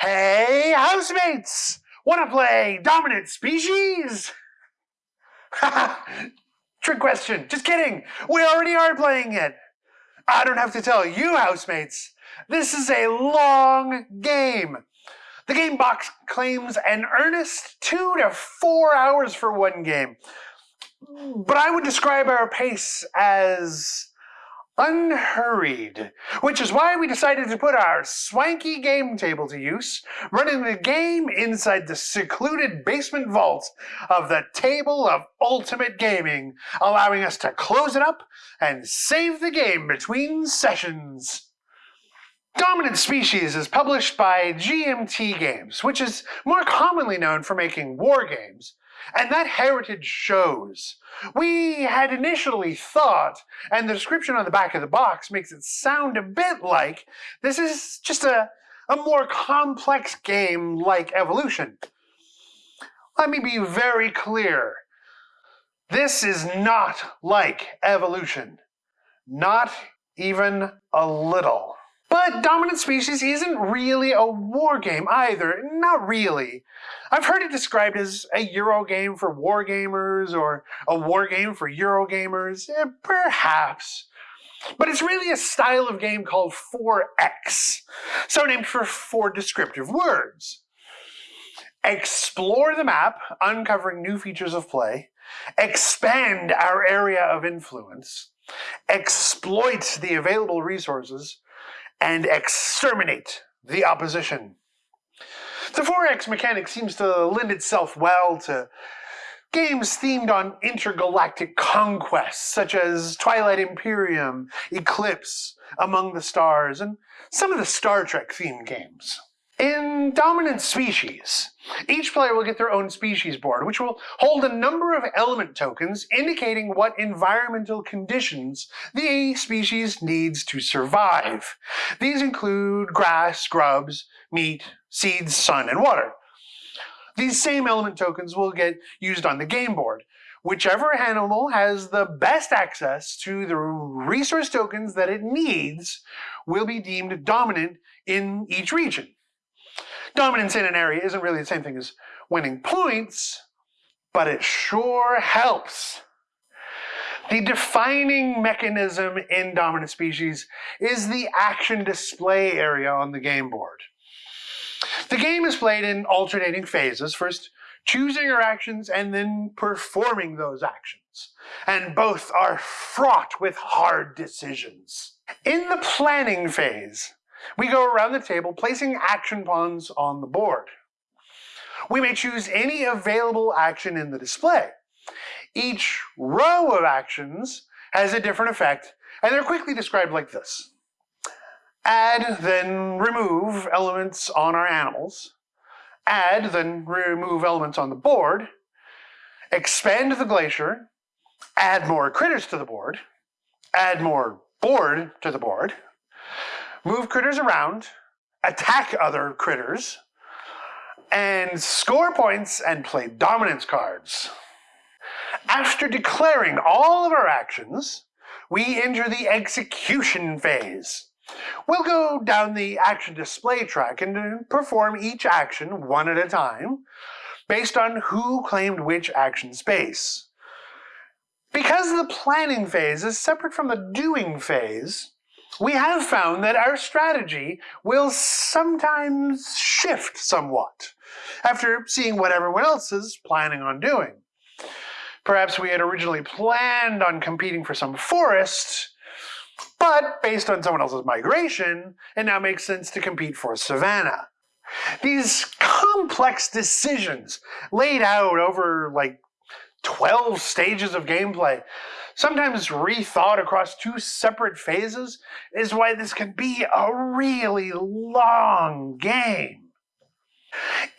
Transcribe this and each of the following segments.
Hey, housemates! Wanna play Dominant Species? Trick question. Just kidding. We already are playing it. I don't have to tell you, housemates. This is a long game. The game box claims an earnest two to four hours for one game. But I would describe our pace as unhurried, which is why we decided to put our swanky game table to use, running the game inside the secluded basement vault of the Table of Ultimate Gaming, allowing us to close it up and save the game between sessions. Dominant Species is published by GMT Games, which is more commonly known for making war games, and that heritage shows. We had initially thought, and the description on the back of the box makes it sound a bit like, this is just a, a more complex game like Evolution. Let me be very clear. This is not like Evolution. Not even a little. But Dominant Species isn't really a war game either. Not really. I've heard it described as a Euro game for war gamers or a war game for Euro gamers. Eh, perhaps. But it's really a style of game called 4X, so named for four descriptive words. Explore the map, uncovering new features of play. Expand our area of influence. Exploit the available resources and exterminate the opposition. The 4X mechanic seems to lend itself well to games themed on intergalactic conquests, such as Twilight Imperium, Eclipse, Among the Stars, and some of the Star Trek themed games. In Dominant Species, each player will get their own species board, which will hold a number of element tokens indicating what environmental conditions the species needs to survive. These include grass, grubs, meat, seeds, sun, and water. These same element tokens will get used on the game board. Whichever animal has the best access to the resource tokens that it needs will be deemed dominant in each region. Dominance in an area isn't really the same thing as winning points, but it sure helps. The defining mechanism in dominant species is the action display area on the game board. The game is played in alternating phases, first choosing our actions and then performing those actions. And both are fraught with hard decisions. In the planning phase, we go around the table placing action pawns on the board. We may choose any available action in the display. Each row of actions has a different effect, and they're quickly described like this. Add, then remove elements on our animals. Add, then remove elements on the board. Expand the glacier. Add more critters to the board. Add more board to the board move critters around, attack other critters, and score points and play dominance cards. After declaring all of our actions, we enter the execution phase. We'll go down the action display track and perform each action one at a time based on who claimed which action space. Because the planning phase is separate from the doing phase, we have found that our strategy will sometimes shift somewhat after seeing what everyone else is planning on doing. Perhaps we had originally planned on competing for some forest, but based on someone else's migration, it now makes sense to compete for savanna. These complex decisions laid out over like 12 stages of gameplay sometimes rethought across two separate phases, is why this can be a really long game.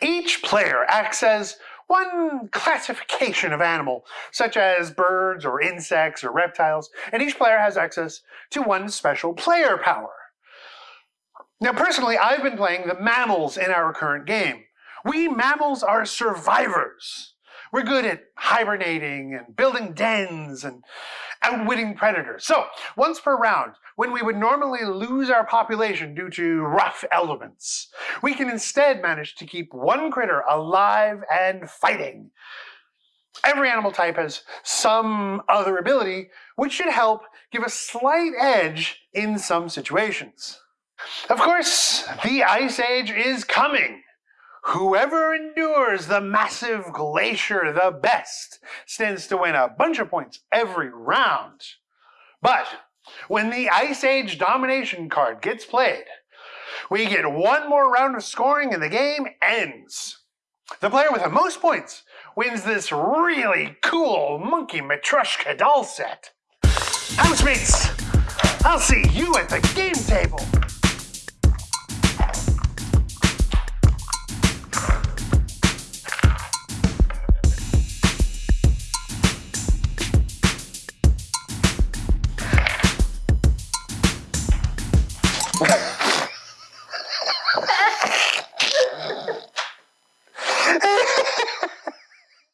Each player acts as one classification of animal, such as birds or insects or reptiles, and each player has access to one special player power. Now, personally, I've been playing the mammals in our current game. We mammals are survivors. We're good at hibernating and building dens and outwitting predators. So, once per round, when we would normally lose our population due to rough elements, we can instead manage to keep one critter alive and fighting. Every animal type has some other ability which should help give a slight edge in some situations. Of course, the Ice Age is coming. Whoever endures the massive glacier the best stands to win a bunch of points every round. But when the Ice Age domination card gets played, we get one more round of scoring and the game ends. The player with the most points wins this really cool Monkey Matryoshka doll set. Housemates, I'll see you at the game.